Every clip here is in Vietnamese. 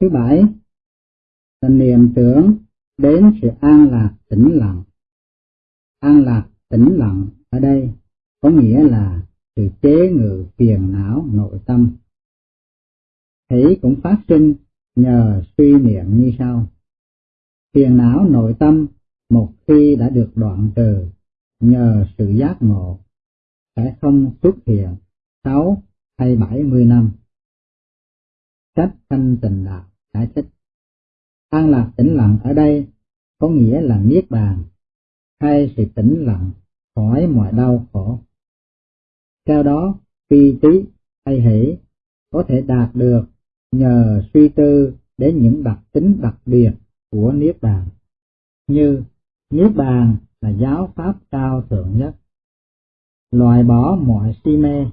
Thứ bảy, là niệm tưởng đến sự an lạc tĩnh lặng. An lạc tĩnh lặng ở đây có nghĩa là sự chế ngự phiền não nội tâm. Thấy cũng phát sinh nhờ suy niệm như sau. Phiền não nội tâm một khi đã được đoạn trừ nhờ sự giác ngộ, sẽ không xuất hiện sáu hay bảy mươi năm. Sách thanh tịnh đạo giải thích. An lạc tĩnh lặng ở đây có nghĩa là niết bàn hay sự tĩnh lặng khỏi mọi đau khổ. Theo đó, phi trí hay hỷ có thể đạt được nhờ suy tư đến những đặc tính đặc biệt của Niết Bàn, như Niết Bàn là giáo pháp cao thượng nhất, loại bỏ mọi si mê,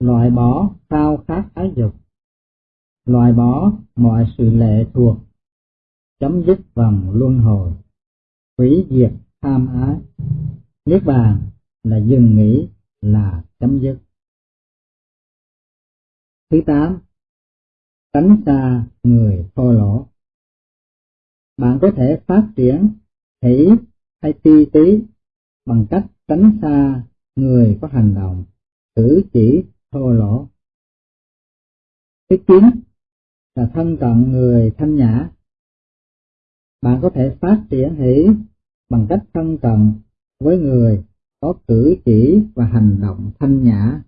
loại bỏ khao khát ái dục, loại bỏ mọi sự lệ thuộc, chấm dứt vòng luân hồi, hủy diệt tham ái. Niết bàn là dừng nghỉ là chấm dứt. Thứ tám, tránh xa người thô lỗ. Bạn có thể phát triển hỷ hay ti tí bằng cách tránh xa người có hành động, cử chỉ thô lỗ. Thứ chín là thân cận người thanh nhã. Bạn có thể phát triển hỷ bằng cách thân cận với người có cử chỉ và hành động thanh nhã.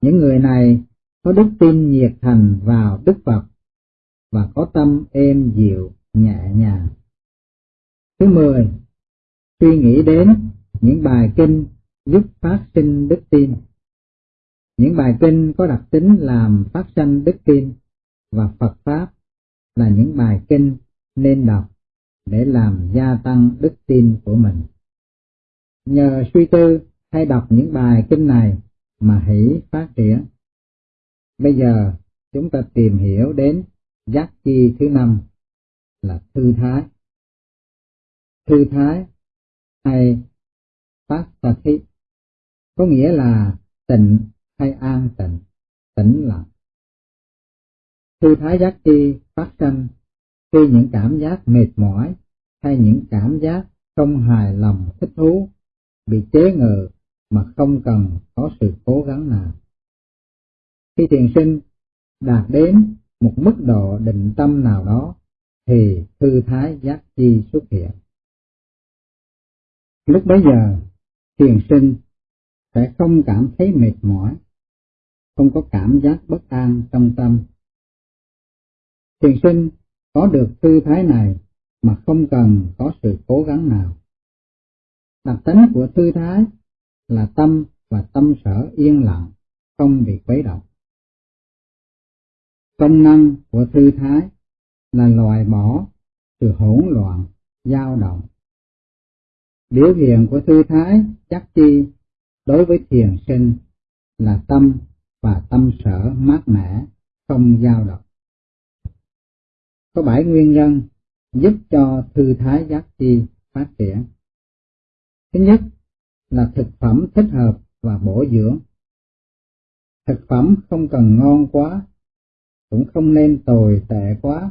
Những người này có đức tin nhiệt thành vào Đức Phật và có tâm êm dịu, nhẹ nhàng. Thứ mười, suy nghĩ đến những bài kinh giúp phát sinh đức tin. Những bài kinh có đặc tính làm phát sinh đức tin và Phật Pháp là những bài kinh nên đọc để làm gia tăng đức tin của mình. Nhờ suy tư hay đọc những bài kinh này mà hỷ phát triển. Bây giờ chúng ta tìm hiểu đến giác chi thứ năm là thư thái. Thư thái hay phát sa có nghĩa là tịnh hay an tịnh, tĩnh lặng. Thư thái giác chi phát sinh khi những cảm giác mệt mỏi hay những cảm giác không hài lòng thích thú bị chế ngự mà không cần có sự cố gắng nào. Khi thiền sinh đạt đến một mức độ định tâm nào đó thì thư thái giác chi xuất hiện. Lúc bấy giờ, thiền sinh sẽ không cảm thấy mệt mỏi, không có cảm giác bất an trong tâm. Thiền sinh có được tư thái này mà không cần có sự cố gắng nào. Đặc tính của tư thái là tâm và tâm sở yên lặng, không bị quấy động. Công năng của tư thái là loại bỏ sự hỗn loạn, dao động. Biểu hiện của tư thái chắc chi đối với thiền sinh là tâm và tâm sở mát mẻ, không dao động. Có bảy nguyên nhân giúp cho thư thái giác chi phát triển. Thứ nhất là thực phẩm thích hợp và bổ dưỡng. Thực phẩm không cần ngon quá, cũng không nên tồi tệ quá,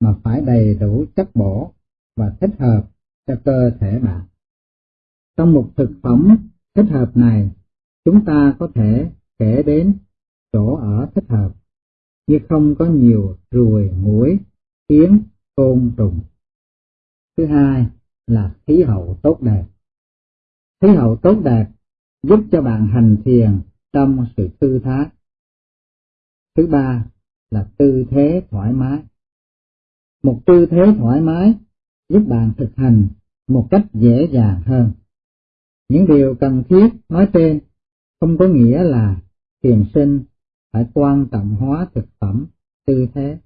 mà phải đầy đủ chất bổ và thích hợp cho cơ thể bạn. Trong một thực phẩm thích hợp này, chúng ta có thể kể đến chỗ ở thích hợp, như không có nhiều ruồi, muỗi, kiến, côn trùng. Thứ hai là khí hậu tốt đẹp. Khí hậu tốt đẹp giúp cho bạn hành thiền trong sự thư thái. Thứ ba là tư thế thoải mái. Một tư thế thoải mái giúp bạn thực hành một cách dễ dàng hơn. Những điều cần thiết nói trên không có nghĩa là thiền sinh phải quan trọng hóa thực phẩm, tư thế.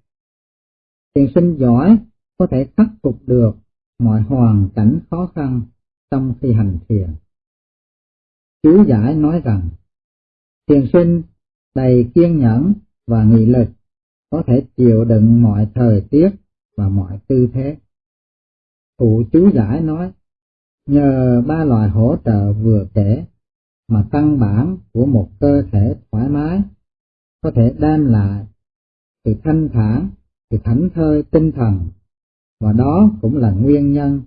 Thiền sinh giỏi có thể khắc phục được mọi hoàn cảnh khó khăn trong khi hành thiền. Chú giải nói rằng, thiền sinh đầy kiên nhẫn và nghị lực có thể chịu đựng mọi thời tiết và mọi tư thế. Cụ chú giải nói, nhờ ba loại hỗ trợ vừa kể mà căn bản của một cơ thể thoải mái có thể đem lại sự thanh thản sự thảnh thơi tinh thần, và đó cũng là nguyên nhân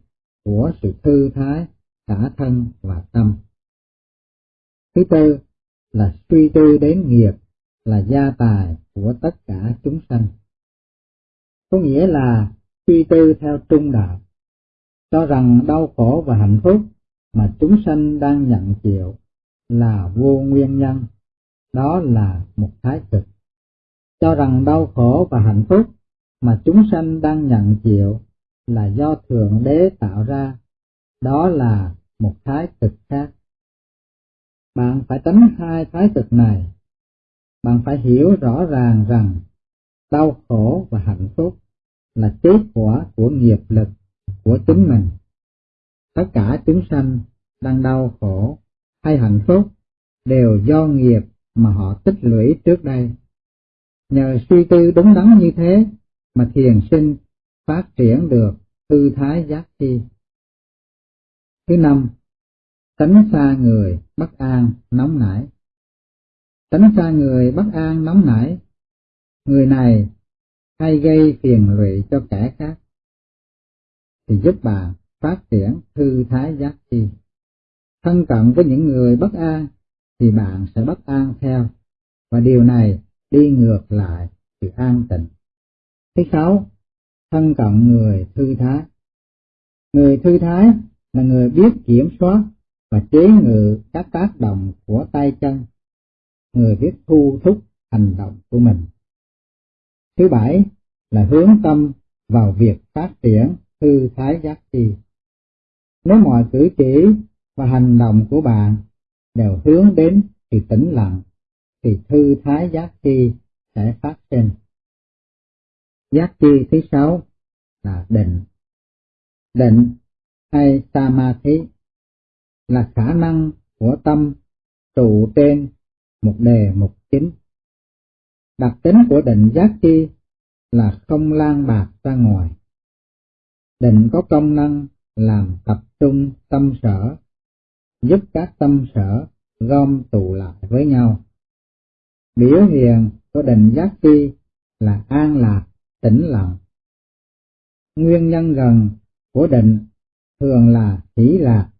của sự thư thái cả thân và tâm. Thứ tư là suy tư đến nghiệp là gia tài của tất cả chúng sanh. Có nghĩa là suy tư theo trung đạo, cho rằng đau khổ và hạnh phúc mà chúng sanh đang nhận chịu là vô nguyên nhân, đó là một thái cực. Cho rằng đau khổ và hạnh phúc mà chúng sanh đang nhận chịu là do Thượng Đế tạo ra, đó là một thái cực khác. Bạn phải tránh hai thái cực này. Bạn phải hiểu rõ ràng rằng đau khổ và hạnh phúc là kết quả của nghiệp lực của chính mình. Tất cả chúng sanh đang đau khổ hay hạnh phúc đều do nghiệp mà họ tích lũy trước đây. Nhờ suy tư đúng đắn như thế mà thiền sinh phát triển được tư thái giác chi. Thứ năm, tránh xa người bất an nóng nảy. Tránh xa người bất an nóng nảy, người này hay gây phiền lụy cho kẻ khác, thì giúp bạn phát triển thư thái giác chi. Thân cận với những người bất an thì bạn sẽ bất an theo, và điều này đi ngược lại sự an tịnh. Thứ sáu, thân cận người thư thái. Người thư thái là người biết kiểm soát và chế ngự các tác động của tay chân, người biết thu thúc hành động của mình. Thứ bảy là hướng tâm vào việc phát triển thư thái giác chi. Nếu mọi cử chỉ và hành động của bạn đều hướng đến thì tĩnh lặng, thì thư thái giác chi sẽ phát sinh. Giác chi thứ sáu là định. Định hay samadhi là khả năng của tâm trụ trên một đề mục chính. Đặc tính của định giác chi là không lan bạc ra ngoài. Định có công năng làm tập trung tâm sở, giúp các tâm sở gom tụ lại với nhau. Biểu hiện của định giác chi là an lạc, tĩnh lặng. Nguyên nhân gần của định thường là hỷ lạc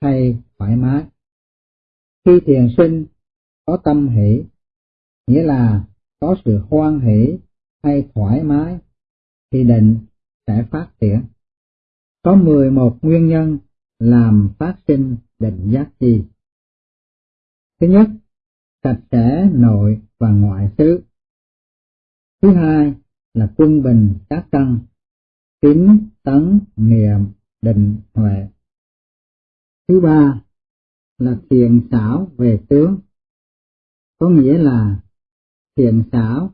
hay thoải mái. Khi thiền sinh có tâm hỷ, nghĩa là có sự hoan hỷ hay thoải mái, thì định sẽ phát triển. Có 11 nguyên nhân làm phát sinh định giác chi. Thứ nhất, sạch sẽ nội và ngoại xứ. Thứ hai là quân bình các căn, tín, tấn, niệm, định, huệ. Thứ ba là thiền xảo về tướng, có nghĩa là thiền xảo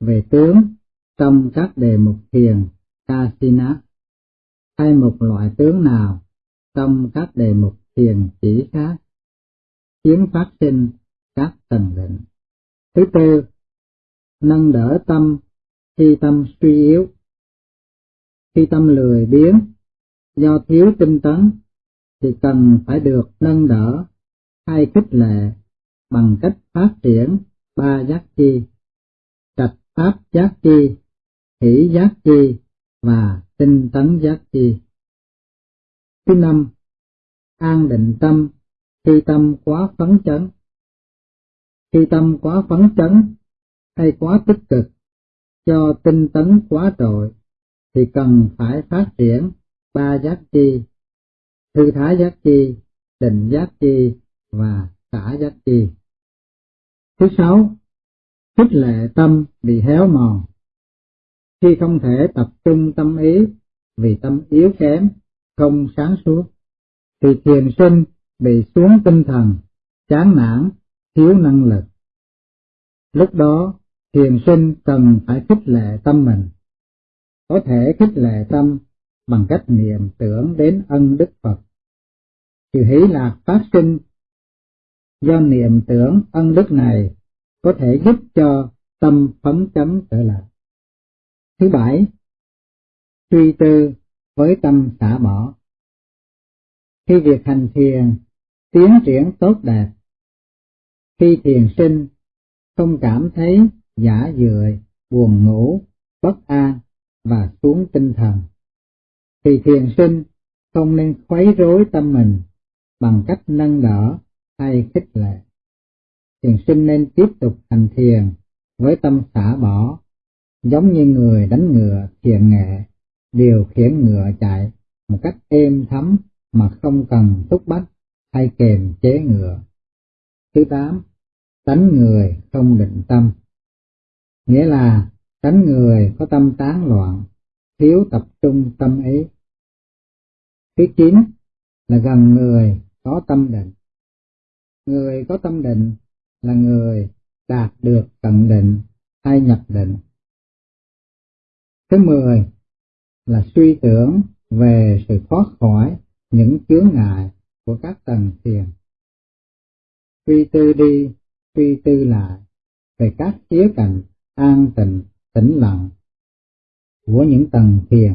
về tướng trong các đề mục thiền Kasina hay một loại tướng nào trong các đề mục thiền chỉ khác khiến phát sinh các tầng định. Thứ tư, nâng đỡ tâm khi tâm suy yếu. Khi tâm lười biếng do thiếu tinh tấn thì cần phải được nâng đỡ hay khích lệ bằng cách phát triển ba giác chi, trạch pháp giác chi, hỷ giác chi và tinh tấn giác chi. Thứ năm, an định tâm khi tâm quá phấn chấn. Khi tâm quá phấn chấn hay quá tích cực, cho tinh tấn quá trội, thì cần phải phát triển ba giác chi, thư thái giác chi, định giác chi và xả giác chi. Thứ sáu, khích lệ tâm bị héo mòn. Khi không thể tập trung tâm ý vì tâm yếu kém, không sáng suốt, thì thiền sinh bị xuống tinh thần, chán nản, thiếu năng lực. Lúc đó, thiền sinh cần phải khích lệ tâm mình. Có thể khích lệ tâm bằng cách niệm tưởng đến ân đức Phật. Sự hỷ lạc phát sinh do niệm tưởng ân đức này có thể giúp cho tâm phấn chấn trở lại. Thứ bảy, suy tư với tâm xả bỏ. Khi việc hành thiền tiến triển tốt đẹp, khi thiền sinh không cảm thấy giả dười, buồn ngủ bất an và xuống tinh thần. Thì thiền sinh không nên khuấy rối tâm mình bằng cách nâng đỡ hay khích lệ. Thiền sinh nên tiếp tục hành thiền với tâm xả bỏ, giống như người đánh ngựa thiền nghệ, điều khiển ngựa chạy một cách êm thấm mà không cần thúc bách hay kềm chế ngựa. Thứ tám, tánh người không định tâm. Nghĩa là tánh người có tâm tán loạn, thiếu tập trung tâm ý. Thứ chín là gần người có tâm định. Người có tâm định là người đạt được cận định hay nhập định. Thứ mười là suy tưởng về sự thoát khỏi những chướng ngại của các tầng thiền. Suy tư đi, suy tư lại về các khía cạnh an tịnh, tĩnh lặng của những tầng thiền.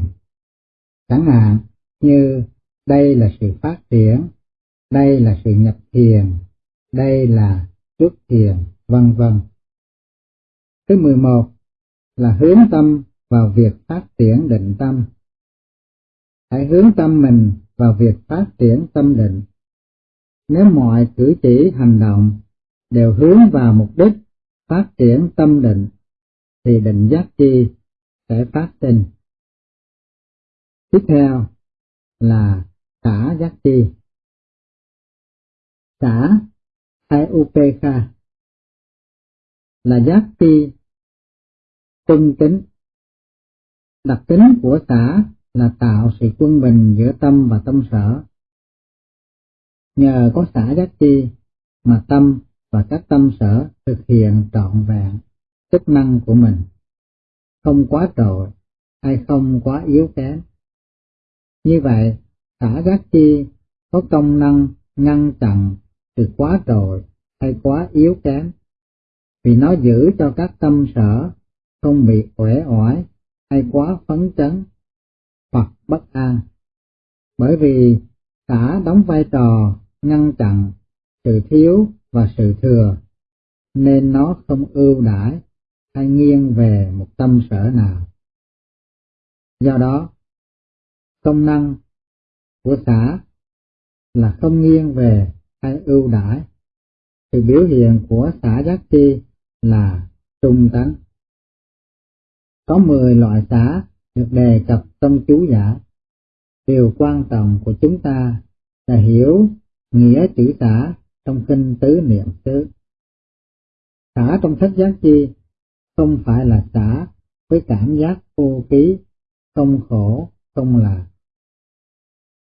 Chẳng hạn như đây là sự phát triển, đây là sự nhập thiền, đây là trước thiền, vân vân. Thứ 11 là hướng tâm vào việc phát triển định tâm. Hãy hướng tâm mình vào việc phát triển tâm định. Nếu mọi cử chỉ hành động đều hướng vào mục đích phát triển tâm định, thì định giác chi sẽ phát sinh. Tiếp theo là xả giác chi. Xả hay upekha là giác chi tinh tính. Đặc tính của xả là tạo sự quân bình giữa tâm và tâm sở. Nhờ có xả giác chi mà tâm và các tâm sở thực hiện trọn vẹn chức năng của mình, không quá trội hay không quá yếu kém. Như vậy, xả giác chi có công năng ngăn chặn sự quá trội hay quá yếu kém, vì nó giữ cho các tâm sở không bị uể oải hay quá phấn chấn hoặc bất an. Bởi vì xả đóng vai trò ngăn chặn sự thiếu và sự thừa, nên nó không ưu đãi hay nghiêng về một tâm sở nào. Do đó, công năng của xã là không nghiêng về hay ưu đãi. Sự biểu hiện của xã giác chi là trung tánh. Có 10 loại xã được đề cập trong chú giả. Điều quan trọng của chúng ta là hiểu nghĩa chữ xã trong kinh tứ niệm xứ. Xã trong sách giác chi không phải là xả với cảm giác vô ký, không khổ, không lạc.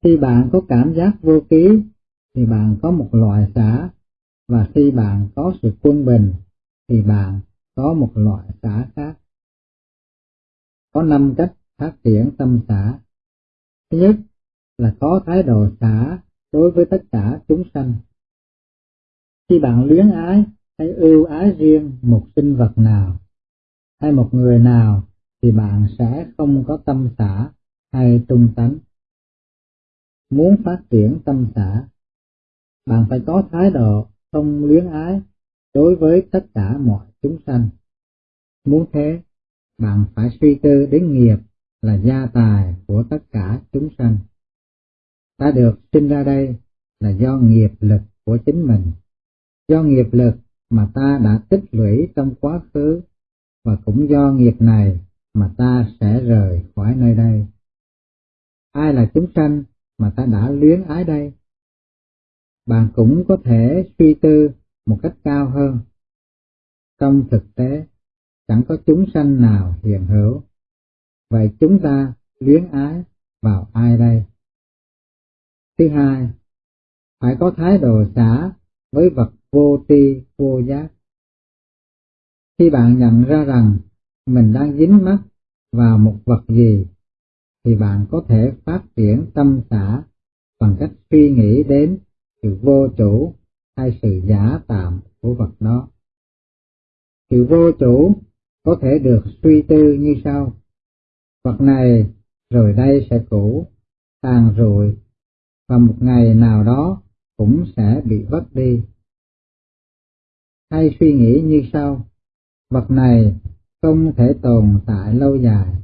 Khi bạn có cảm giác vô ký thì bạn có một loại xả và khi bạn có sự quân bình thì bạn có một loại xả khác. Có năm cách phát triển tâm xả Thứ nhất là có thái độ xả đối với tất cả chúng sanh. Khi bạn luyến ái hay ưu ái riêng một sinh vật nào hay một người nào thì bạn sẽ không có tâm xã hay trung tánh. Muốn phát triển tâm xã, bạn phải có thái độ không luyến ái đối với tất cả mọi chúng sanh. Muốn thế, bạn phải suy tư đến nghiệp là gia tài của tất cả chúng sanh. Ta được sinh ra đây là do nghiệp lực của chính mình, do nghiệp lực mà ta đã tích lũy trong quá khứ và cũng do nghiệp này mà ta sẽ rời khỏi nơi đây. Ai là chúng sanh mà ta đã luyến ái đây? Bạn cũng có thể suy tư một cách cao hơn. Trong thực tế, chẳng có chúng sanh nào hiền hữu. Vậy chúng ta luyến ái vào ai đây? Thứ hai, phải có thái độ xả với vật vô tri vô giác. Khi bạn nhận ra rằng mình đang dính mắc vào một vật gì, thì bạn có thể phát triển tâm xã bằng cách suy nghĩ đến sự vô chủ hay sự giả tạm của vật đó. Sự vô chủ có thể được suy tư như sau. Vật này rồi đây sẽ cũ, tàn rụi, và một ngày nào đó cũng sẽ bị vất đi. Hay suy nghĩ như sau, vật này không thể tồn tại lâu dài,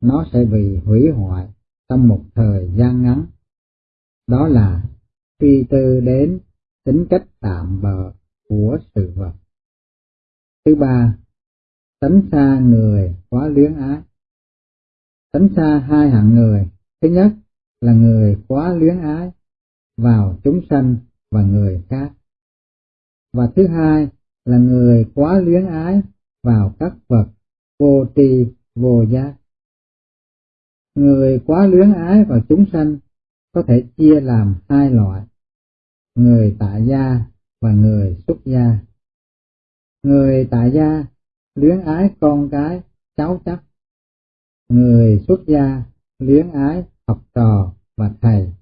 nó sẽ bị hủy hoại trong một thời gian ngắn. Đó là suy tư đến tính cách tạm bợ của sự vật. Thứ ba, tránh xa người quá luyến ái. Tránh xa hai hạng người. Thứ nhất là người quá luyến ái vào chúng sanh và người khác. Và thứ hai là người quá luyến ái vào các vật vô tri vô giác. Người quá luyến ái vào chúng sanh có thể chia làm hai loại, người tại gia và người xuất gia. Người tại gia luyến ái con cái, cháu chắc. Người xuất gia luyến ái học trò và thầy.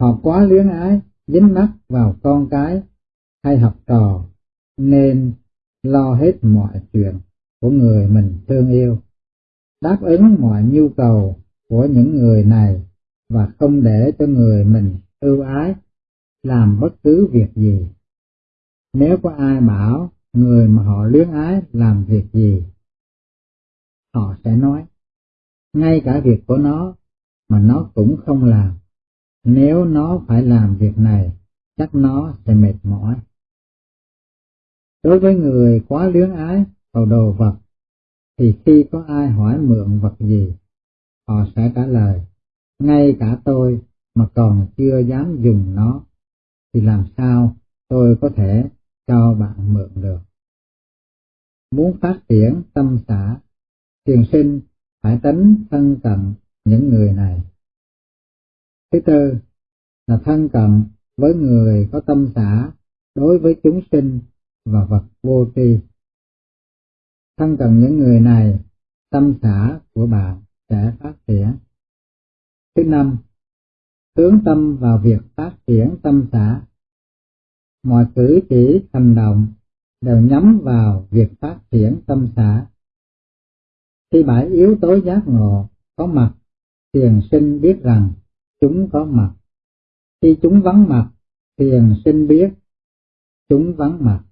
Họ quá luyến ái, dính mắc vào con cái hay học trò, nên lo hết mọi chuyện của người mình thương yêu, đáp ứng mọi nhu cầu của những người này và không để cho người mình ưu ái làm bất cứ việc gì. Nếu có ai bảo người mà họ luyến ái làm việc gì, họ sẽ nói, ngay cả việc của nó mà nó cũng không làm. Nếu nó phải làm việc này, chắc nó sẽ mệt mỏi. Đối với người quá luyến ái vào đồ vật, thì khi có ai hỏi mượn vật gì, họ sẽ trả lời, ngay cả tôi mà còn chưa dám dùng nó, thì làm sao tôi có thể cho bạn mượn được. Muốn phát triển tâm xã, thiền sinh phải tránh thân cận những người này. Thứ tư là thân cận với người có tâm xã đối với chúng sinh và vật vô tri. Thân cần những người này, tâm xã của bạn sẽ phát triển. Thứ năm, hướng tâm vào việc phát triển tâm xã. Mọi cử chỉ hành động đều nhắm vào việc phát triển tâm xã. Khi bảy yếu tố giác ngộ có mặt, thiền sinh biết rằng chúng có mặt. Khi chúng vắng mặt, thiền sinh biết chúng vắng mặt.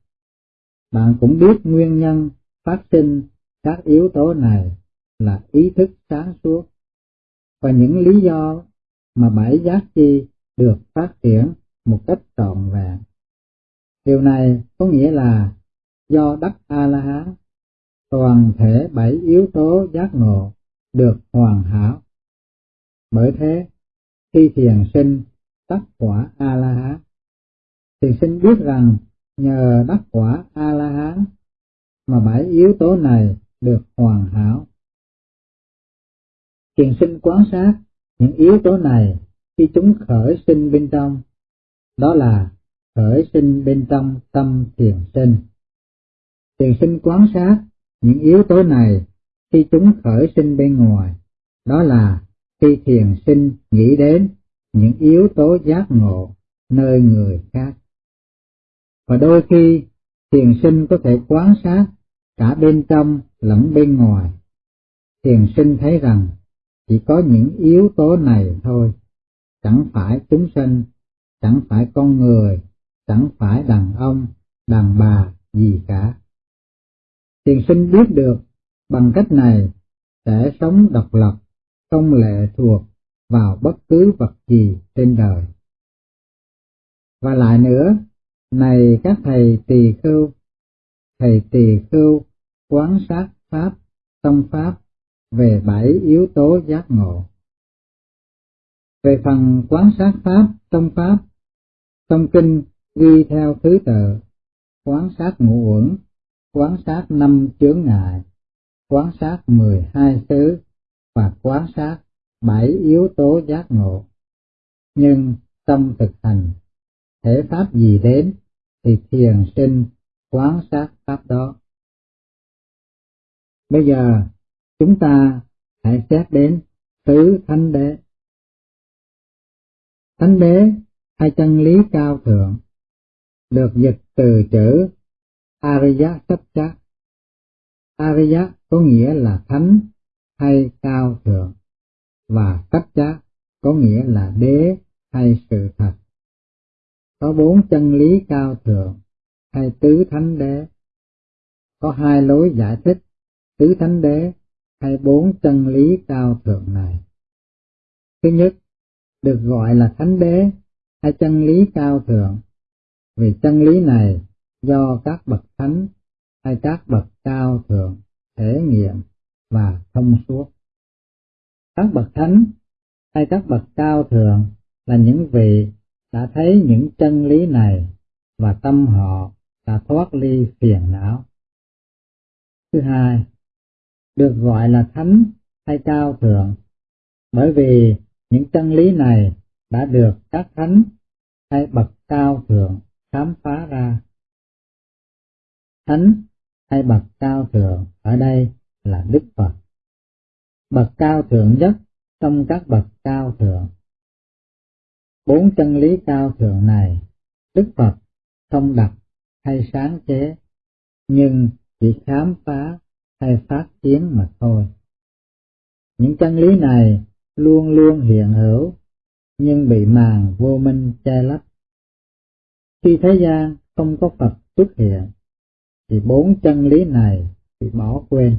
Bạn cũng biết nguyên nhân phát sinh các yếu tố này là ý thức sáng suốt và những lý do mà bảy giác chi được phát triển một cách trọn vẹn. Điều này có nghĩa là do đắc A-la-hán, toàn thể bảy yếu tố giác ngộ được hoàn hảo. Bởi thế, khi thiền sinh đắc quả A-la-hán, thiền sinh biết rằng nhờ đắc quả A-la-hán mà bảy yếu tố này được hoàn hảo. Thiền sinh quan sát những yếu tố này khi chúng khởi sinh bên trong, đó là khởi sinh bên trong tâm thiền sinh. Thiền sinh quan sát những yếu tố này khi chúng khởi sinh bên ngoài, đó là khi thiền sinh nghĩ đến những yếu tố giác ngộ nơi người khác. Và đôi khi thiền sinh có thể quán sát cả bên trong lẫn bên ngoài. Thiền sinh thấy rằng chỉ có những yếu tố này thôi, chẳng phải chúng sinh, chẳng phải con người, chẳng phải đàn ông, đàn bà gì cả. Thiền sinh biết được bằng cách này sẽ sống độc lập, không lệ thuộc vào bất cứ vật gì trên đời. Và lại nữa, này các thầy tỳ khưu, thầy tỳ khưu quán sát pháp, tâm pháp về bảy yếu tố giác ngộ. Về phần quán sát pháp, tâm pháp, trong kinh ghi theo thứ tự, quán sát ngũ uẩn, quán sát năm chướng ngại, quán sát mười hai xứ và quán sát bảy yếu tố giác ngộ. Nhưng trong thực hành, thể pháp gì đến thì thiền sinh quán sát pháp đó. Bây giờ, chúng ta hãy xét đến tứ thánh đế. Thánh đế hay chân lý cao thượng, được dịch từ chữ Ariya Satcha. Ariya có nghĩa là thánh hay cao thượng và Satcha có nghĩa là đế hay sự thật. Có bốn chân lý cao thượng hay tứ thánh đế. có hai lối giải thích tứ thánh đế hay bốn chân lý cao thượng này. Thứ nhất, được gọi là thánh đế hay chân lý cao thượng, vì chân lý này do các bậc thánh hay các bậc cao thượng thể nghiệm và thông suốt. Các bậc thánh hay các bậc cao thượng là những vị đã thấy những chân lý này và tâm họ đã thoát ly phiền não. Thứ hai, được gọi là thánh hay cao thượng bởi vì những chân lý này đã được các thánh hay bậc cao thượng khám phá ra. Thánh hay bậc cao thượng ở đây là Đức Phật. Bậc cao thượng nhất trong các bậc cao thượng. Bốn chân lý cao thượng này, Đức Phật không đặt hay sáng chế, nhưng chỉ khám phá hay phát triển mà thôi. Những chân lý này luôn luôn hiện hữu, nhưng bị màn vô minh che lấp. Khi thế gian không có Phật xuất hiện, thì bốn chân lý này bị bỏ quên.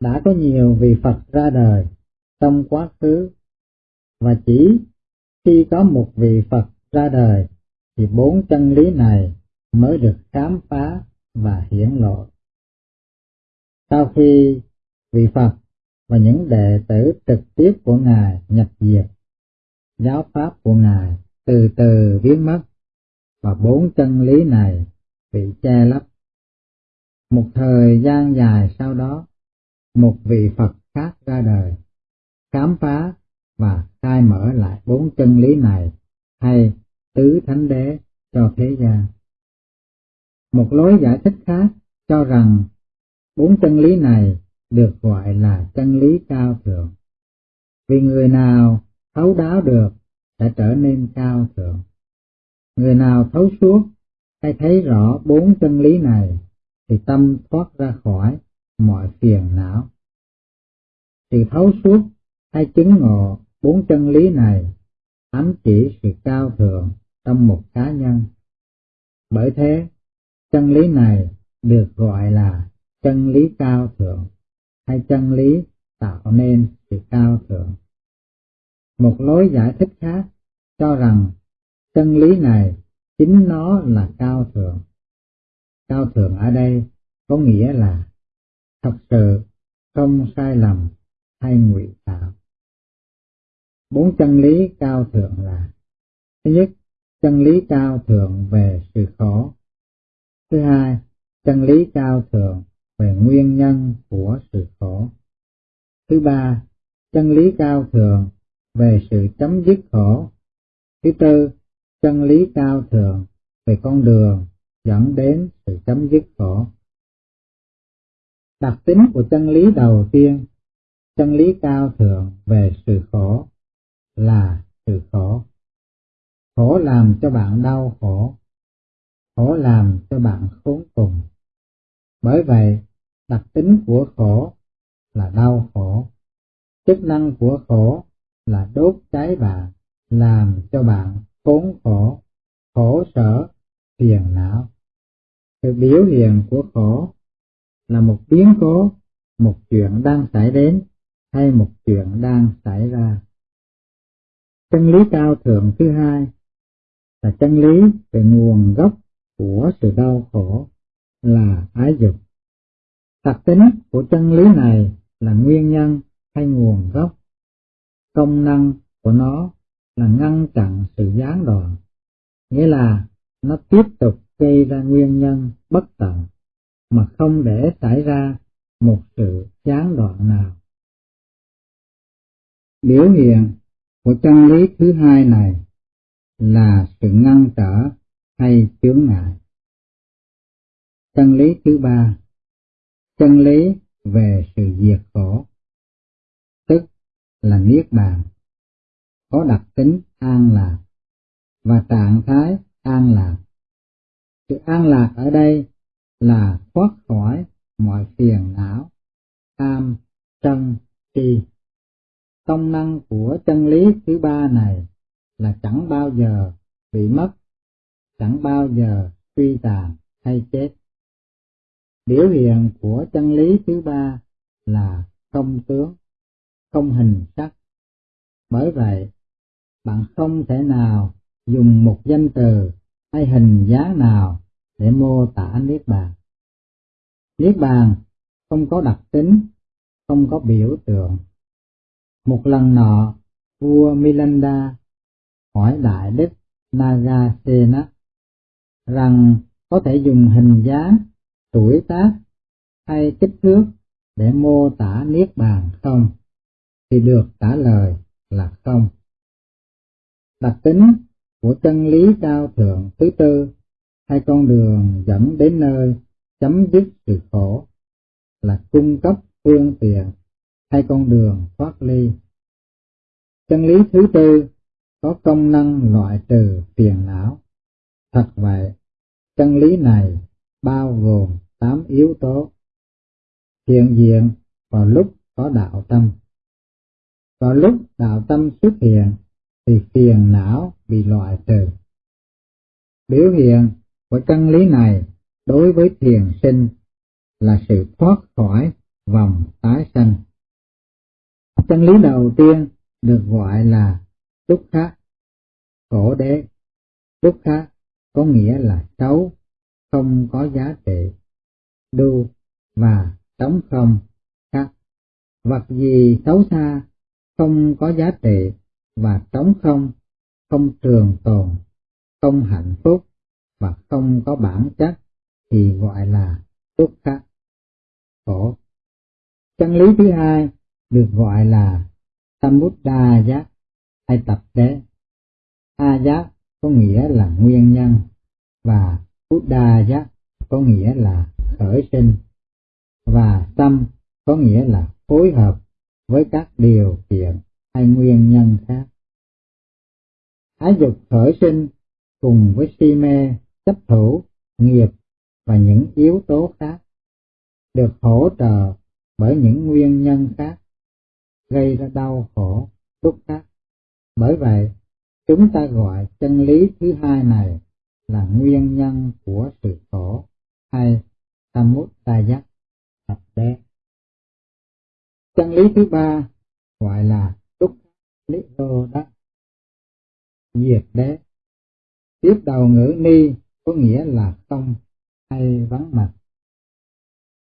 Đã có nhiều vị Phật ra đời trong quá khứ, và chỉ khi có một vị Phật ra đời thì bốn chân lý này mới được khám phá và hiển lộ. Sau khi vị Phật và những đệ tử trực tiếp của Ngài nhập diệt, giáo pháp của Ngài từ từ biến mất và bốn chân lý này bị che lấp. Một thời gian dài sau đó, một vị Phật khác ra đời, khám phá và khai mở lại bốn chân lý này hay tứ thánh đế cho thế gian. Một lối giải thích khác cho rằng bốn chân lý này được gọi là chân lý cao thượng. Vì người nào thấu đáo được sẽ trở nên cao thượng. Người nào thấu suốt hay thấy rõ bốn chân lý này thì tâm thoát ra khỏi mọi phiền não. Sự thấu suốt hay chứng ngộ bốn chân lý này ám chỉ sự cao thượng trong một cá nhân. Bởi thế, chân lý này được gọi là chân lý cao thượng hay chân lý tạo nên sự cao thượng. Một lối giải thích khác cho rằng chân lý này chính nó là cao thượng. Cao thượng ở đây có nghĩa là thật sự không sai lầm hay ngụy tạo. Bốn chân lý cao thượng là Thứ nhất, chân lý cao thượng về sự khổ. Thứ hai, chân lý cao thượng về nguyên nhân của sự khổ. Thứ ba, chân lý cao thượng về sự chấm dứt khổ. Thứ tư, chân lý cao thượng về con đường dẫn đến sự chấm dứt khổ. Đặc tính của chân lý đầu tiên, chân lý cao thượng về sự khổ là sự khổ. Khổ làm cho bạn đau khổ, khổ làm cho bạn khốn cùng. Bởi vậy, đặc tính của khổ là đau khổ. Chức năng của khổ là đốt cháy bạn, làm cho bạn khốn khổ, khổ sở, phiền não. Sự biểu hiện của khổ là một biến cố, một chuyện đang xảy đến hay một chuyện đang xảy ra. Chân lý cao thượng thứ hai là chân lý về nguồn gốc của sự đau khổ là ái dục. Đặc tính của chân lý này là nguyên nhân hay nguồn gốc. Công năng của nó là ngăn chặn sự gián đoạn, nghĩa là nó tiếp tục gây ra nguyên nhân bất tận mà không để xảy ra một sự gián đoạn nào. Biểu hiện một chân lý thứ hai này là sự ngăn trở hay chướng ngại. Chân lý thứ ba, chân lý về sự diệt khổ, tức là niết bàn, có đặc tính an lạc và trạng thái an lạc. Sự an lạc ở đây là thoát khỏi mọi phiền não, tham, sân, si. Công năng của chân lý thứ ba này là chẳng bao giờ bị mất, chẳng bao giờ suy tàn hay chết. Biểu hiện của chân lý thứ ba là không tướng, không hình sắc. Bởi vậy, bạn không thể nào dùng một danh từ hay hình dáng nào để mô tả Niết Bàn. Niết Bàn không có đặc tính, không có biểu tượng. Một lần nọ, vua Milanda hỏi Đại Đức Nagasena rằng có thể dùng hình dáng, tuổi tác hay kích thước để mô tả Niết Bàn không? Thì được trả lời là không. Đặc tính của chân lý cao thượng thứ tư hay con đường dẫn đến nơi chấm dứt sự khổ là cung cấp phương tiện hay con đường thoát ly. Chân lý thứ tư có công năng loại trừ phiền não. Thật vậy, chân lý này bao gồm tám yếu tố hiện diện vào lúc có đạo tâm. Vào lúc đạo tâm xuất hiện thì phiền não bị loại trừ. Biểu hiện của chân lý này đối với thiền sinh là sự thoát khỏi vòng tái sanh. Chân lý đầu tiên được gọi là túc khá, khổ đế. Túc khá có nghĩa là xấu, không có giá trị, đu và trống không khác. Vật gì xấu xa, không có giá trị và trống không, không trường tồn, không hạnh phúc và không có bản chất thì gọi là túc khắc khổ. Chân lý thứ hai được gọi là Samudda giác hay tập đế. A giác có nghĩa là nguyên nhân và Buddha giác có nghĩa là khởi sinh và tâm có nghĩa là phối hợp với các điều kiện hay nguyên nhân khác. Ái dục khởi sinh cùng với si mê, chấp thủ, nghiệp và những yếu tố khác được hỗ trợ bởi những nguyên nhân khác gây ra đau khổ, xúc khác. Bởi vậy, chúng ta gọi chân lý thứ hai này là nguyên nhân của sự khổ hay samudaya tập đế. Chân lý thứ ba gọi là túc lý đô đắc diệt đế. Tiếp đầu ngữ ni có nghĩa là không hay vắng mặt.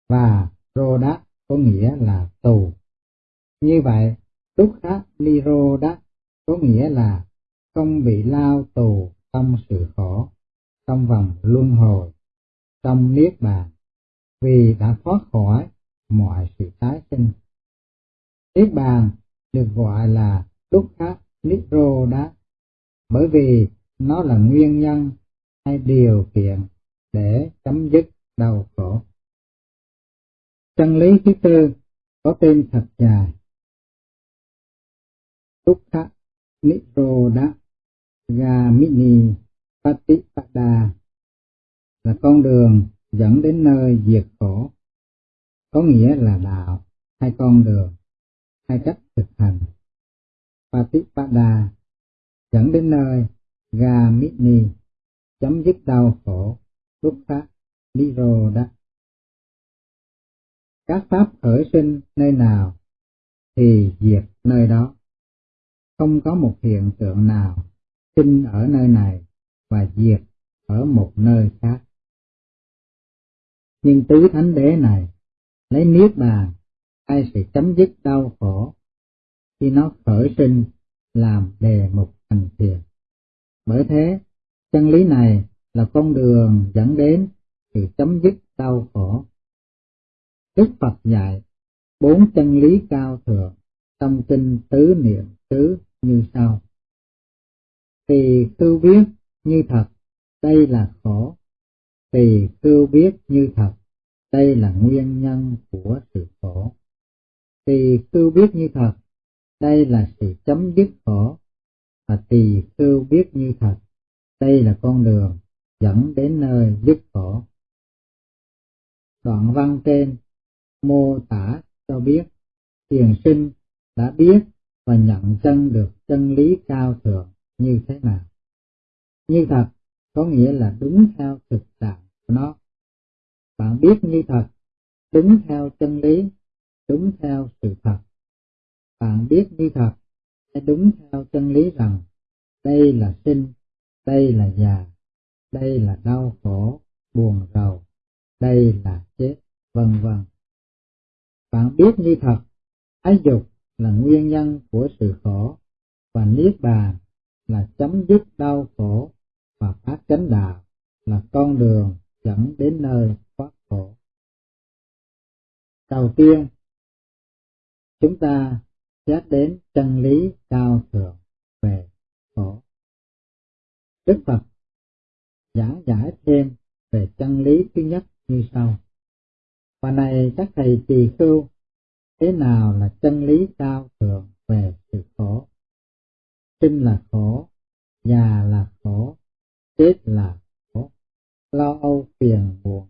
Và rô đắc có nghĩa là tù. Như vậy, túc khá ni rô có nghĩa là không bị lao tù trong sự khổ, trong vòng luân hồi, trong niết bàn, vì đã thoát khỏi mọi sự tái sinh. Niết bàn được gọi là túc khát niết rô bởi vì nó là nguyên nhân hay điều kiện để chấm dứt đau khổ. Chân lý thứ tư có tên thật dài. Tukha Niroda Gamini Patipada là con đường dẫn đến nơi diệt khổ, có nghĩa là đạo hay con đường hay cách thực hành. Patipada dẫn đến nơi Gamini chấm dứt đau khổ, lúc khác Niroda. Các pháp khởi sinh nơi nào thì diệt nơi đó. Không có một hiện tượng nào sinh ở nơi này và diệt ở một nơi khác. Nhưng tứ thánh đế này lấy niết bàn ai sẽ chấm dứt đau khổ khi nó khởi sinh làm đề mục thành thiền. Bởi thế, chân lý này là con đường dẫn đến sự chấm dứt đau khổ. Đức Phật dạy bốn chân lý cao thượng trong kinh tứ niệm xứ như sau. Tỳ khưu biết như thật, đây là khổ. Tỳ khưu biết như thật, đây là nguyên nhân của sự khổ. Tỳ khưu biết như thật, đây là sự chấm dứt khổ. Và tỳ khưu biết như thật, đây là con đường dẫn đến nơi dứt khổ. Đoạn văn trên mô tả cho biết thiền sinh đã biết và nhận chân được chân lý cao thượng như thế nào. Như thật có nghĩa là đúng theo thực trạng của nó. bạn biết như thật, đúng theo chân lý, đúng theo sự thật. Bạn biết như thật, sẽ đúng theo chân lý rằng đây là sinh, đây là già, đây là đau khổ, buồn rầu, đây là chết, vân vân. Bạn biết như thật, ái dục là nguyên nhân của sự khổ và niết bàn là chấm dứt đau khổ và phát chánh đạo là con đường dẫn đến nơi thoát khổ. Đầu tiên, chúng ta xét đến chân lý cao thượng về khổ. Đức Phật giảng giải thêm về chân lý thứ nhất như sau. Và này các thầy tỳ khưu, thế nào là chân lý cao thượng về sự khổ? Sinh là khổ, già là khổ, chết là khổ, lo âu phiền buồn